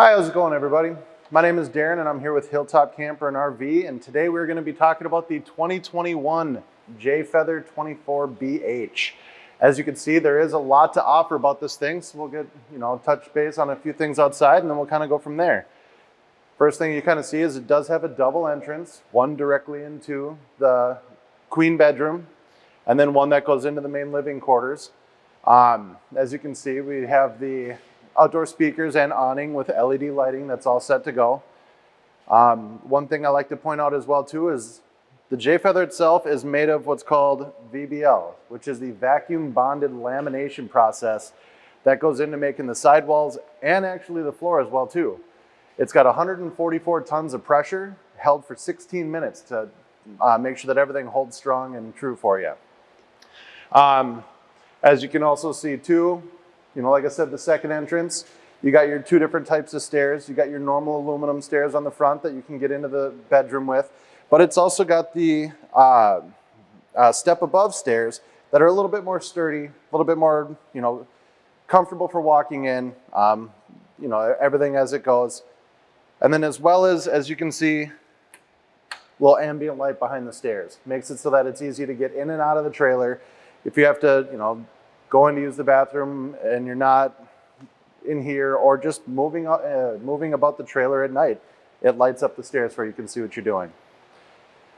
Hi, how's it going everybody? My name is Darren and I'm here with Hilltop Camper and RV and today we're going to be talking about the 2021 Jayfeather 24BH. As you can see, there is a lot to offer about this thing, so we'll get, you know, touch base on a few things outside and then we'll kind of go from there. First thing you kind of see is it does have a double entrance, one directly into the queen bedroom and then one that goes into the main living quarters. Um, as you can see, we have the outdoor speakers and awning with LED lighting that's all set to go. Um, one thing I like to point out as well too is the Jayfeather itself is made of what's called VBL, which is the vacuum bonded lamination process that goes into making the sidewalls and actually the floor as well too. It's got 144 tons of pressure held for 16 minutes to uh, make sure that everything holds strong and true for you. Um, as you can also see too, you know, like I said, the second entrance, you got your two different types of stairs. You got your normal aluminum stairs on the front that you can get into the bedroom with, but it's also got the uh, uh, step above stairs that are a little bit more sturdy, a little bit more, you know, comfortable for walking in, um, you know, everything as it goes. And then as well as, as you can see, little ambient light behind the stairs. Makes it so that it's easy to get in and out of the trailer. If you have to, you know, going to use the bathroom and you're not in here or just moving, uh, moving about the trailer at night, it lights up the stairs where you can see what you're doing.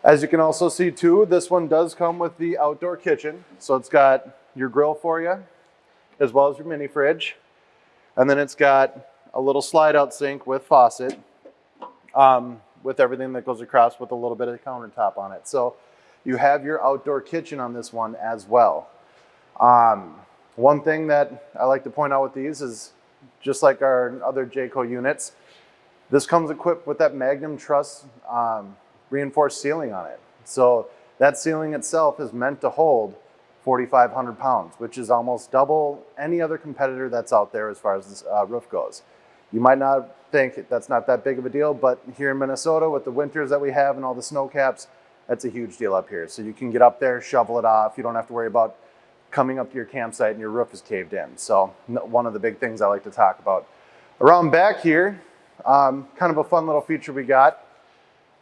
As you can also see too, this one does come with the outdoor kitchen. So it's got your grill for you, as well as your mini fridge. And then it's got a little slide out sink with faucet, um, with everything that goes across with a little bit of countertop on it. So you have your outdoor kitchen on this one as well. Um, one thing that I like to point out with these is just like our other Jayco units, this comes equipped with that Magnum Truss um, reinforced ceiling on it. So that ceiling itself is meant to hold 4,500 pounds, which is almost double any other competitor that's out there as far as this uh, roof goes. You might not think that's not that big of a deal, but here in Minnesota with the winters that we have and all the snow caps, that's a huge deal up here. So you can get up there, shovel it off. You don't have to worry about coming up to your campsite and your roof is caved in. So one of the big things I like to talk about. Around back here, um, kind of a fun little feature we got.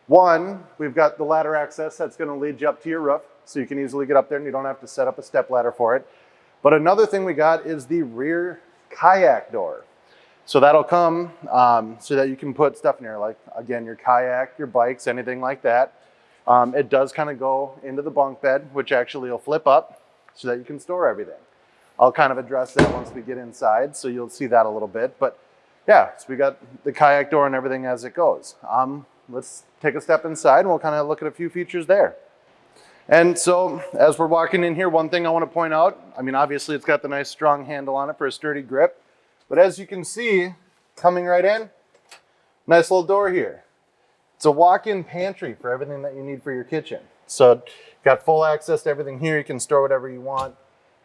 One, we've got the ladder access that's gonna lead you up to your roof so you can easily get up there and you don't have to set up a step ladder for it. But another thing we got is the rear kayak door. So that'll come um, so that you can put stuff in there, like again, your kayak, your bikes, anything like that. Um, it does kind of go into the bunk bed, which actually will flip up so that you can store everything. I'll kind of address that once we get inside, so you'll see that a little bit. But yeah, so we got the kayak door and everything as it goes. Um, let's take a step inside and we'll kind of look at a few features there. And so as we're walking in here, one thing I want to point out, I mean, obviously it's got the nice strong handle on it for a sturdy grip, but as you can see, coming right in, nice little door here. It's a walk-in pantry for everything that you need for your kitchen. So you got full access to everything here. You can store whatever you want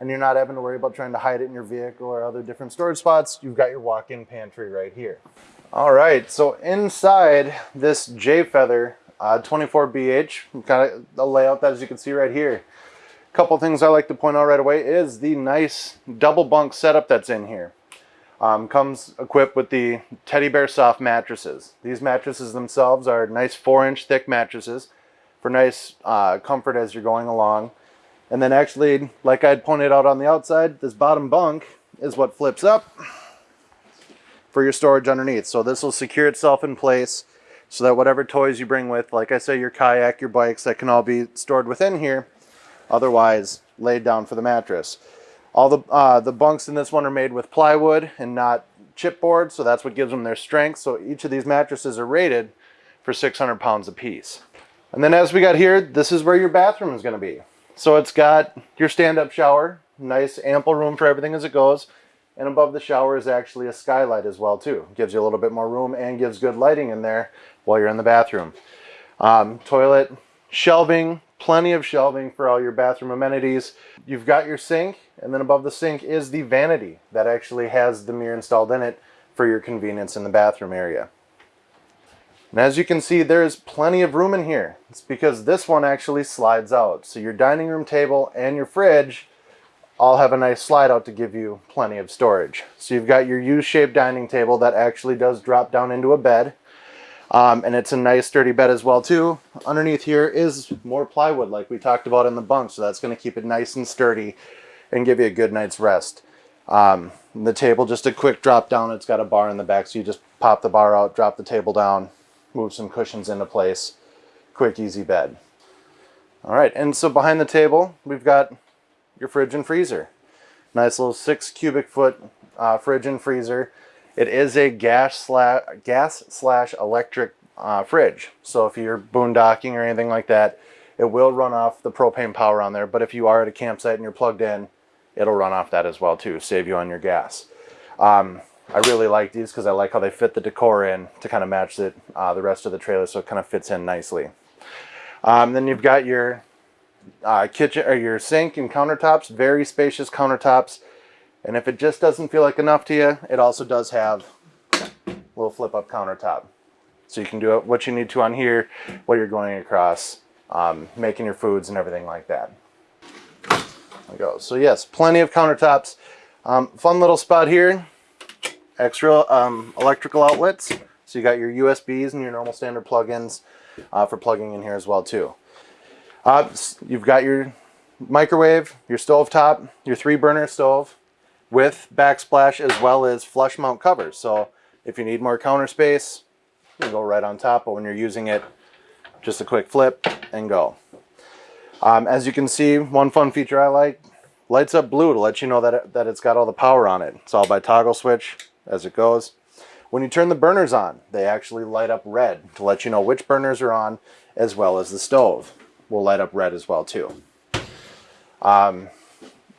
and you're not having to worry about trying to hide it in your vehicle or other different storage spots. You've got your walk-in pantry right here. All right, so inside this Jayfeather uh, 24BH, kind of the layout that as you can see right here. A couple things I like to point out right away is the nice double bunk setup that's in here. Um, comes equipped with the Teddy Bear Soft mattresses. These mattresses themselves are nice four inch thick mattresses for nice uh, comfort as you're going along. And then actually, like I'd pointed out on the outside, this bottom bunk is what flips up for your storage underneath. So this will secure itself in place so that whatever toys you bring with, like I say, your kayak, your bikes, that can all be stored within here, otherwise laid down for the mattress. All the, uh, the bunks in this one are made with plywood and not chipboard, so that's what gives them their strength. So each of these mattresses are rated for 600 pounds apiece. And then as we got here, this is where your bathroom is going to be. So it's got your stand-up shower, nice ample room for everything as it goes. And above the shower is actually a skylight as well too. Gives you a little bit more room and gives good lighting in there while you're in the bathroom. Um, toilet, shelving, plenty of shelving for all your bathroom amenities. You've got your sink and then above the sink is the vanity that actually has the mirror installed in it for your convenience in the bathroom area. And as you can see, there's plenty of room in here. It's because this one actually slides out. So your dining room table and your fridge all have a nice slide out to give you plenty of storage. So you've got your U-shaped dining table that actually does drop down into a bed. Um, and it's a nice sturdy bed as well too. Underneath here is more plywood like we talked about in the bunk. So that's going to keep it nice and sturdy and give you a good night's rest. Um, the table, just a quick drop down. It's got a bar in the back. So you just pop the bar out, drop the table down, move some cushions into place. Quick, easy bed. All right, and so behind the table, we've got your fridge and freezer. Nice little six cubic foot uh, fridge and freezer. It is a gas slash, gas slash electric uh, fridge. So if you're boondocking or anything like that, it will run off the propane power on there. But if you are at a campsite and you're plugged in, it'll run off that as well too, save you on your gas. Um, I really like these because I like how they fit the decor in to kind of match it, uh, the rest of the trailer so it kind of fits in nicely. Um, then you've got your uh, kitchen or your sink and countertops, very spacious countertops. And if it just doesn't feel like enough to you, it also does have a little flip up countertop. So you can do what you need to on here while you're going across, um, making your foods and everything like that. There we go. So yes, plenty of countertops. Um, fun little spot here. Extra um, electrical outlets. So you got your USBs and your normal standard plugins uh, for plugging in here as well too. Uh, you've got your microwave, your stove top, your three burner stove with backsplash as well as flush mount covers. So if you need more counter space, you go right on top, but when you're using it, just a quick flip and go. Um, as you can see, one fun feature I like, lights up blue to let you know that, it, that it's got all the power on it. It's all by toggle switch as it goes. When you turn the burners on, they actually light up red to let you know which burners are on as well as the stove will light up red as well too. Um,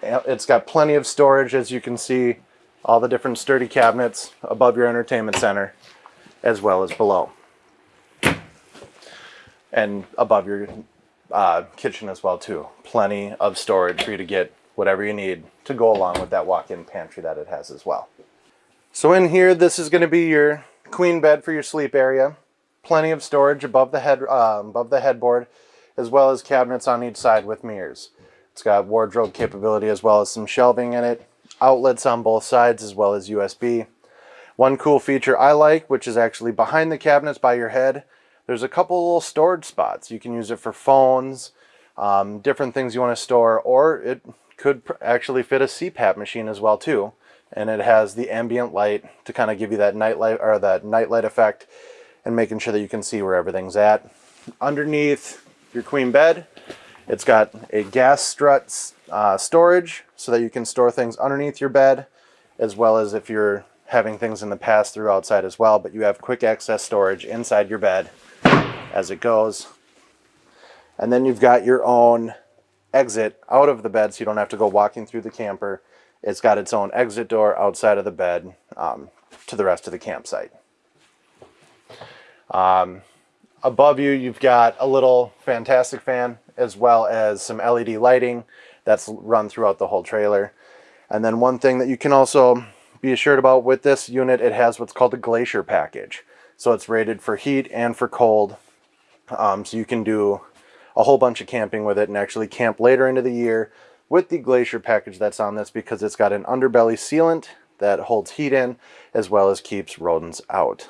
it's got plenty of storage as you can see all the different sturdy cabinets above your entertainment center as well as below and above your uh, kitchen as well too. Plenty of storage for you to get whatever you need to go along with that walk-in pantry that it has as well. So in here, this is going to be your queen bed for your sleep area. Plenty of storage above the head uh, above the headboard as well as cabinets on each side with mirrors. It's got wardrobe capability as well as some shelving in it, outlets on both sides as well as USB. One cool feature I like, which is actually behind the cabinets by your head, there's a couple little storage spots. You can use it for phones, um, different things you want to store, or it could actually fit a CPAP machine as well too. And it has the ambient light to kind of give you that night light or that night light effect and making sure that you can see where everything's at. Underneath your queen bed. It's got a gas strut uh, storage so that you can store things underneath your bed, as well as if you're having things in the pass-through outside as well, but you have quick access storage inside your bed as it goes. And then you've got your own exit out of the bed so you don't have to go walking through the camper. It's got its own exit door outside of the bed um, to the rest of the campsite. Um, Above you, you've got a little fantastic fan as well as some LED lighting that's run throughout the whole trailer. And then one thing that you can also be assured about with this unit, it has what's called a glacier package. So it's rated for heat and for cold. Um, so you can do a whole bunch of camping with it and actually camp later into the year with the glacier package that's on this because it's got an underbelly sealant that holds heat in as well as keeps rodents out.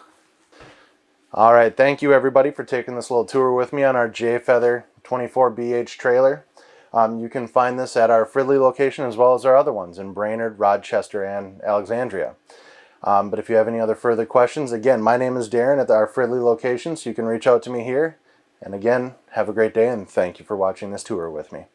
All right, thank you everybody for taking this little tour with me on our Jayfeather 24BH trailer. Um, you can find this at our Fridley location as well as our other ones in Brainerd, Rochester, and Alexandria. Um, but if you have any other further questions, again, my name is Darren at our Fridley location, so you can reach out to me here. And again, have a great day and thank you for watching this tour with me.